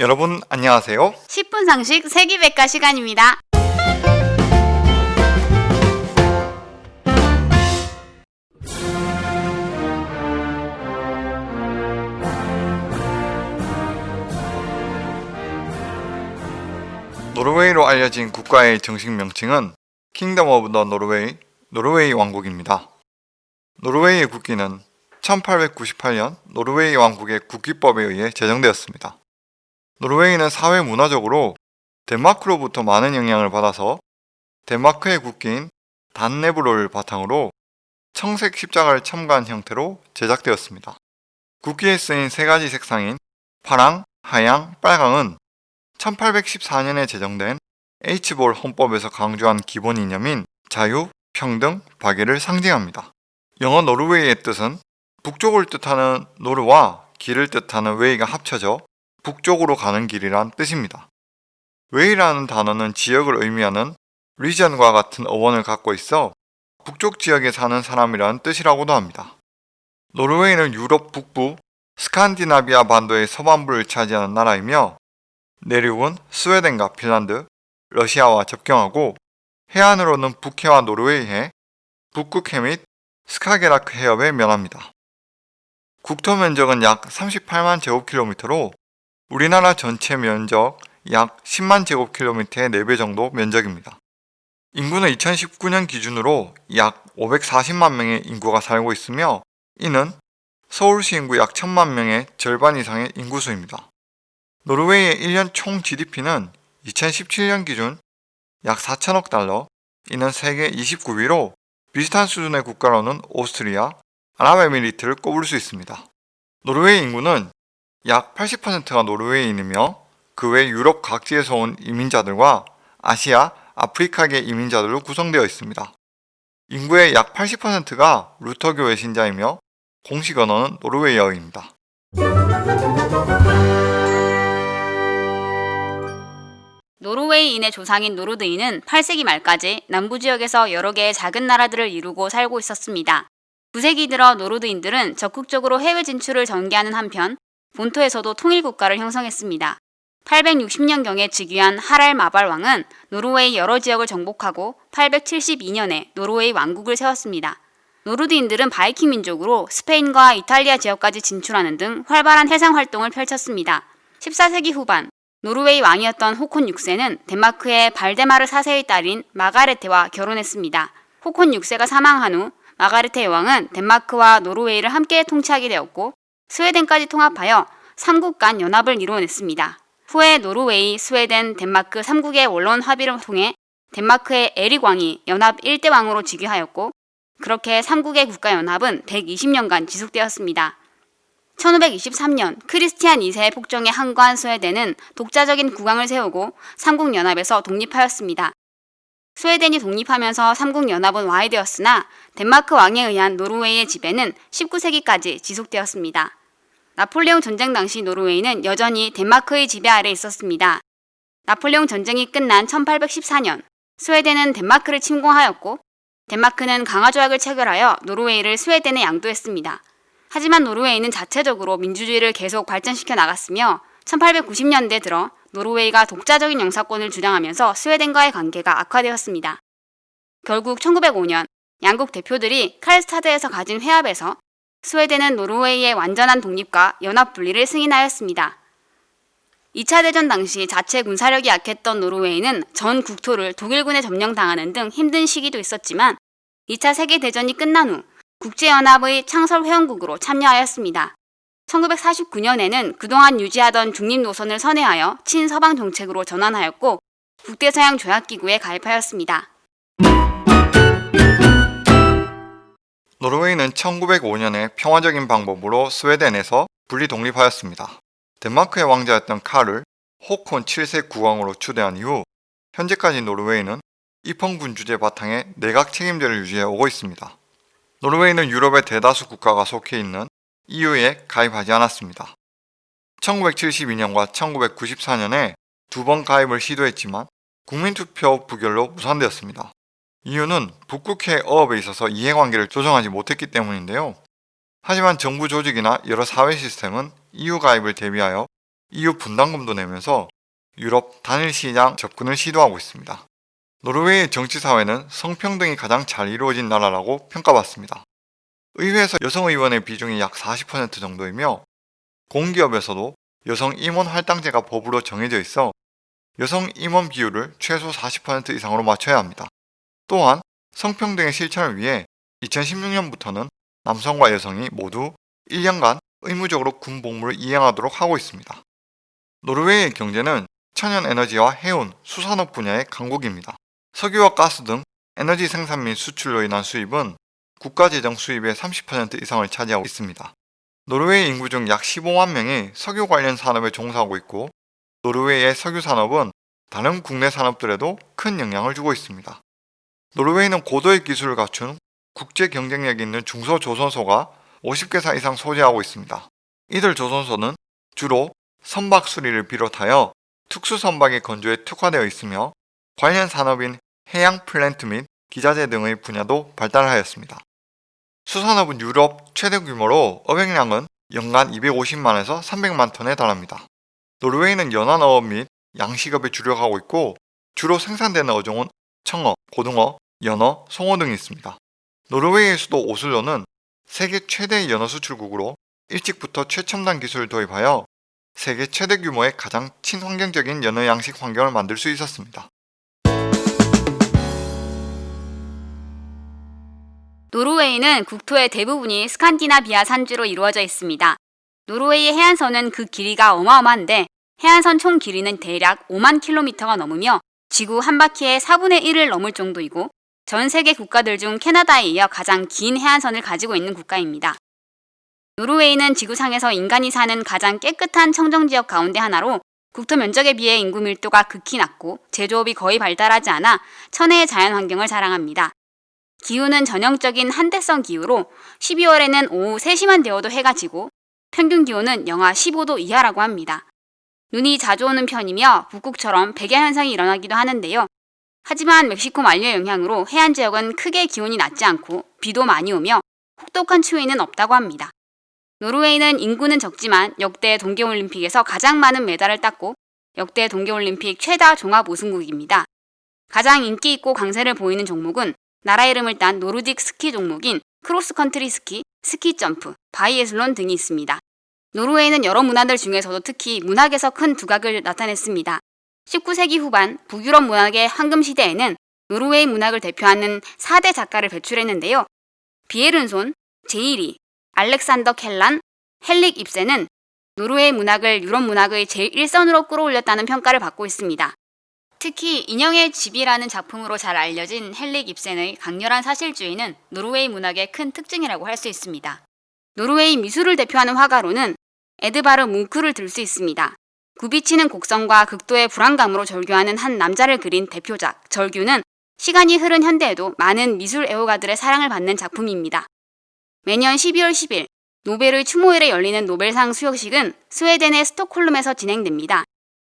여러분 안녕하세요. 10분 상식 세계백과 시간입니다. 노르웨이로 알려진 국가의 정식 명칭은 Kingdom of the Norway, 노르웨이 왕국입니다. 노르웨이의 국기는 1898년 노르웨이 왕국의 국기법에 의해 제정되었습니다. 노르웨이는 사회 문화적으로 덴마크로부터 많은 영향을 받아서 덴마크의 국기인 단네브로를 바탕으로 청색 십자가를 첨가한 형태로 제작되었습니다. 국기에 쓰인 세 가지 색상인 파랑, 하양, 빨강은 1814년에 제정된 H볼 헌법에서 강조한 기본 이념인 자유, 평등, 박애를 상징합니다. 영어 노르웨이의 뜻은 북쪽을 뜻하는 nor와 길을 뜻하는 way가 합쳐져 북쪽으로 가는 길이란 뜻입니다. way라는 단어는 지역을 의미하는 region과 같은 어원을 갖고 있어 북쪽 지역에 사는 사람이라는 뜻이라고도 합니다. 노르웨이는 유럽 북부 스칸디나비아 반도의 서반부를 차지하는 나라이며 내륙은 스웨덴과 핀란드, 러시아와 접경하고 해안으로는 북해와 노르웨이해, 북극해 및 스카게라크 해협에 면합니다. 국토 면적은 약 38만 제곱킬로미터로 우리나라 전체 면적 약 10만 제곱킬로미터의 4배 정도 면적입니다. 인구는 2019년 기준으로 약 540만 명의 인구가 살고 있으며 이는 서울시 인구 약 1000만 명의 절반 이상의 인구수입니다. 노르웨이의 1년 총 GDP는 2017년 기준 약 4천억 달러, 이는 세계 29위로 비슷한 수준의 국가로는 오스트리아, 아랍에미리트를 꼽을 수 있습니다. 노르웨이 인구는 약 80%가 노르웨이인이며 그 외 유럽 각지에서 온 이민자들과 아시아, 아프리카계 이민자들로 구성되어 있습니다. 인구의 약 80%가 루터교의 신자이며 공식 언어는 노르웨이어입니다. 노르웨이인의 조상인 노르드인은 8세기 말까지 남부 지역에서 여러 개의 작은 나라들을 이루고 살고 있었습니다. 9세기 들어 노르드인들은 적극적으로 해외 진출을 전개하는 한편 본토에서도 통일 국가를 형성했습니다. 860년경에 즉위한 하랄 미발 왕은 노르웨이 여러 지역을 정복하고 872년에 노르웨이 왕국을 세웠습니다. 노르드인들은 바이킹 민족으로 스페인과 이탈리아 지역까지 진출하는 등 활발한 해상 활동을 펼쳤습니다. 14세기 후반 노르웨이 왕이었던 호콘 6세는 덴마크의 발데마르 4세의 딸인 마가레테와 결혼했습니다. 호콘 6세가 사망한 후 마가레테 여왕은 덴마크와 노르웨이를 함께 통치하게 되었고 스웨덴까지 통합하여 3국 간 연합을 이루어냈습니다. 후에 노르웨이, 스웨덴, 덴마크 3국의 원론 합의를 통해 덴마크의 에릭 왕이 연합 1대 왕으로 즉위하였고 그렇게 3국의 국가연합은 120년간 지속되었습니다. 1523년 크리스티안 2세의 폭정에 항거한 스웨덴은 독자적인 국왕을 세우고 삼국연합에서 독립하였습니다. 스웨덴이 독립하면서 삼국연합은 와해되었으나 덴마크 왕에 의한 노르웨이의 지배는 19세기까지 지속되었습니다. 나폴레옹 전쟁 당시 노르웨이는 여전히 덴마크의 지배 아래 있었습니다. 나폴레옹 전쟁이 끝난 1814년 스웨덴은 덴마크를 침공하였고 덴마크는 강화조약을 체결하여 노르웨이를 스웨덴에 양도했습니다. 하지만 노르웨이는 자체적으로 민주주의를 계속 발전시켜 나갔으며 1890년대 들어 노르웨이가 독자적인 영사권을 주장하면서 스웨덴과의 관계가 악화되었습니다. 결국 1905년 양국 대표들이 칼스타드에서 가진 회합에서 스웨덴은 노르웨이의 완전한 독립과 연합 분리를 승인하였습니다. 2차 대전 당시 자체 군사력이 약했던 노르웨이는 전 국토를 독일군에 점령당하는 등 힘든 시기도 있었지만 2차 세계대전이 끝난 후 국제연합의 창설 회원국으로 참여하였습니다. 1949년에는 그동안 유지하던 중립 노선을 선회하여 친서방 정책으로 전환하였고 국대서양 조약기구에 가입하였습니다. 노르웨이는 1905년에 평화적인 방법으로 스웨덴에서 분리 독립하였습니다. 덴마크의 왕자였던 카를 호콘 7세 국왕으로 추대한 이후 현재까지 노르웨이는 입헌군 주제 바탕에 내각 책임제를 유지해 오고 있습니다. 노르웨이는 유럽의 대다수 국가가 속해 있는 EU에 가입하지 않았습니다. 1972년과 1994년에 두 번 가입을 시도했지만 국민투표 부결로 무산되었습니다. 이유는 북극해 어업에 있어서 이해관계를 조정하지 못했기 때문인데요. 하지만 정부 조직이나 여러 사회 시스템은 EU 가입을 대비하여 EU 분담금도 내면서 유럽 단일 시장 접근을 시도하고 있습니다. 노르웨이의 정치 사회는 성평등이 가장 잘 이루어진 나라라고 평가받습니다. 의회에서 여성 의원의 비중이 약 40% 정도이며 공기업에서도 여성 임원 할당제가 법으로 정해져 있어 여성 임원 비율을 최소 40% 이상으로 맞춰야 합니다. 또한 성평등의 실천을 위해 2016년부터는 남성과 여성이 모두 1년간 의무적으로 군 복무를 이행하도록 하고 있습니다. 노르웨이의 경제는 천연 에너지와 해운, 수산업 분야의 강국입니다. 석유와 가스 등 에너지 생산 및 수출로 인한 수입은 국가 재정 수입의 30% 이상을 차지하고 있습니다. 노르웨이 인구 중 약 15만 명이 석유 관련 산업에 종사하고 있고 노르웨이의 석유 산업은 다른 국내 산업들에도 큰 영향을 주고 있습니다. 노르웨이는 고도의 기술을 갖춘 국제 경쟁력 있는 중소조선소가 50개사 이상 소재하고 있습니다. 이들 조선소는 주로 선박 수리를 비롯하여 특수 선박의 건조에 특화되어 있으며 관련 산업인 해양 플랜트 및 기자재 등의 분야도 발달하였습니다. 수산업은 유럽 최대 규모로 어획량은 연간 250만에서 300만 톤에 달합니다. 노르웨이는 연안어업 및 양식업에 주력하고 있고 주로 생산되는 어종은 청어, 고등어, 연어, 송어 등이 있습니다. 노르웨이의 수도 오슬로는 세계 최대의 연어 수출국으로 일찍부터 최첨단 기술을 도입하여 세계 최대 규모의 가장 친환경적인 연어 양식 환경을 만들 수 있었습니다. 노르웨이는 국토의 대부분이 스칸디나비아 산지로 이루어져 있습니다. 노르웨이의 해안선은 그 길이가 어마어마한데 해안선 총 길이는 대략 5만 킬로미터가 넘으며 지구 한 바퀴의 4분의 1을 넘을 정도이고 전 세계 국가들 중 캐나다에 이어 가장 긴 해안선을 가지고 있는 국가입니다. 노르웨이는 지구상에서 인간이 사는 가장 깨끗한 청정 지역 가운데 하나로 국토 면적에 비해 인구 밀도가 극히 낮고 제조업이 거의 발달하지 않아 천혜의 자연 환경을 자랑합니다. 기후는 전형적인 한대성 기후로 12월에는 오후 3시만 되어도 해가 지고 평균 기온은 영하 15도 이하라고 합니다. 눈이 자주 오는 편이며 북극처럼 백야 현상이 일어나기도 하는데요. 하지만 멕시코 만류의 영향으로 해안 지역은 크게 기온이 낮지 않고 비도 많이 오며 혹독한 추위는 없다고 합니다. 노르웨이는 인구는 적지만 역대 동계올림픽에서 가장 많은 메달을 땄고 역대 동계올림픽 최다 종합 우승국입니다. 가장 인기 있고 강세를 보이는 종목은 나라 이름을 딴 노르딕 스키 종목인 크로스컨트리 스키, 스키 점프, 바이애슬론 등이 있습니다. 노르웨이는 여러 문화들 중에서도 특히 문학에서 큰 두각을 나타냈습니다. 19세기 후반 북유럽 문학의 황금 시대에는 노르웨이 문학을 대표하는 4대 작가를 배출했는데요. 비에른손, 제이리, 알렉산더 켈란, 헨릭 입센은 노르웨이 문학을 유럽 문학의 제1선으로 끌어올렸다는 평가를 받고 있습니다. 특히 인형의 집이라는 작품으로 잘 알려진 헨릭 입센의 강렬한 사실주의는 노르웨이 문학의 큰 특징이라고 할 수 있습니다. 노르웨이 미술을 대표하는 화가로는 에드바르 뭉크를 들 수 있습니다. 굽이치는 곡선과 극도의 불안감으로 절규하는 한 남자를 그린 대표작 절규는 시간이 흐른 현대에도 많은 미술 애호가들의 사랑을 받는 작품입니다. 매년 12월 10일 노벨의 추모일에 열리는 노벨상 수여식은 스웨덴의 스톡홀름에서 진행됩니다.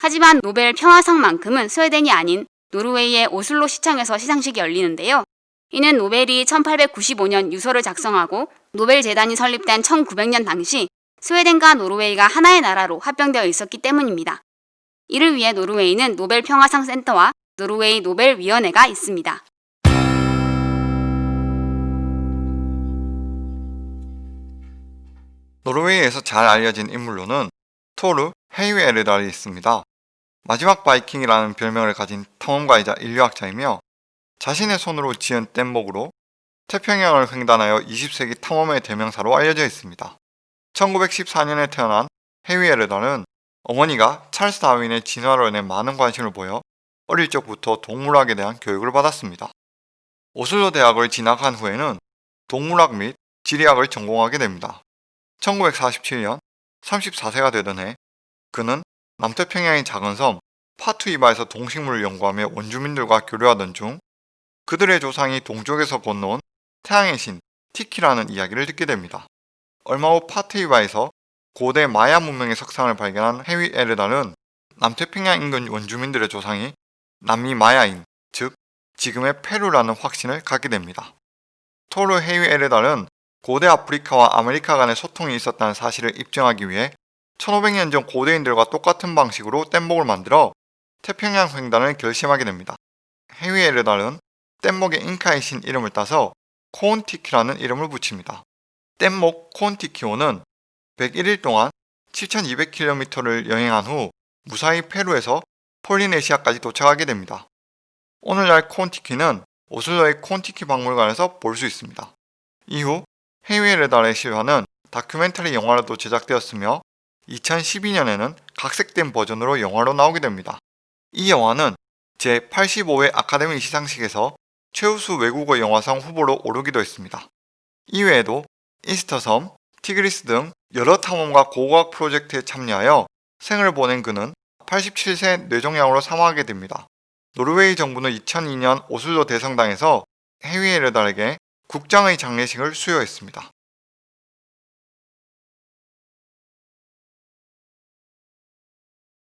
하지만 노벨 평화상만큼은 스웨덴이 아닌 노르웨이의 오슬로 시청에서 시상식이 열리는데요. 이는 노벨이 1895년 유서를 작성하고 노벨 재단이 설립된 1900년 당시 스웨덴과 노르웨이가 하나의 나라로 합병되어 있었기 때문입니다. 이를 위해 노르웨이는 노벨 평화상 센터와 노르웨이 노벨 위원회가 있습니다. 노르웨이에서 잘 알려진 인물로는 토르 헤위에르달이 있습니다. 마지막 바이킹이라는 별명을 가진 탐험가이자 인류학자이며 자신의 손으로 지은 뗏목으로 태평양을 횡단하여 20세기 탐험의 대명사로 알려져 있습니다. 1914년에 태어난 헤이웨르달은 어머니가 찰스 다윈의 진화론에 많은 관심을 보여 어릴 적부터 동물학에 대한 교육을 받았습니다. 오슬로 대학을 진학한 후에는 동물학 및 지리학을 전공하게 됩니다. 1947년 34세가 되던 해 그는 남태평양의 작은 섬 파투히바에서 동식물을 연구하며 원주민들과 교류하던 중 그들의 조상이 동쪽에서 건너온 태양의 신 티키라는 이야기를 듣게 됩니다. 얼마 후 파투히바에서 고대 마야 문명의 석상을 발견한 헤위에르달은 남태평양 인근 원주민들의 조상이 남미 마야인, 즉 지금의 페루라는 확신을 갖게 됩니다. 토르 헤위에르달은 고대 아프리카와 아메리카 간의 소통이 있었다는 사실을 입증하기 위해 1500년 전 고대인들과 똑같은 방식으로 뗏목을 만들어 태평양 횡단을 결심하게 됩니다. 헤위에르달은 뗏목의 잉카의 신 이름을 따서 코온티키라는 이름을 붙입니다. 뗏목 코온티키오는 101일 동안 7200km를 여행한 후 무사히 페루에서 폴리네시아까지 도착하게 됩니다. 오늘날 코온티키는 오슬로의 코온티키 박물관에서 볼 수 있습니다. 이후 헤위에르달의 실화는 다큐멘터리 영화로도 제작되었으며 2012년에는 각색된 버전으로 영화로 나오게 됩니다. 이 영화는 제85회 아카데미 시상식에서 최우수 외국어 영화상 후보로 오르기도 했습니다. 이외에도 이스터섬, 티그리스 등 여러 탐험과 고고학 프로젝트에 참여하여 생을 보낸 그는 87세 뇌종양으로 사망하게 됩니다. 노르웨이 정부는 2002년 오슬로 대성당에서 헤위에르달에게 국장의 장례식을 수여했습니다.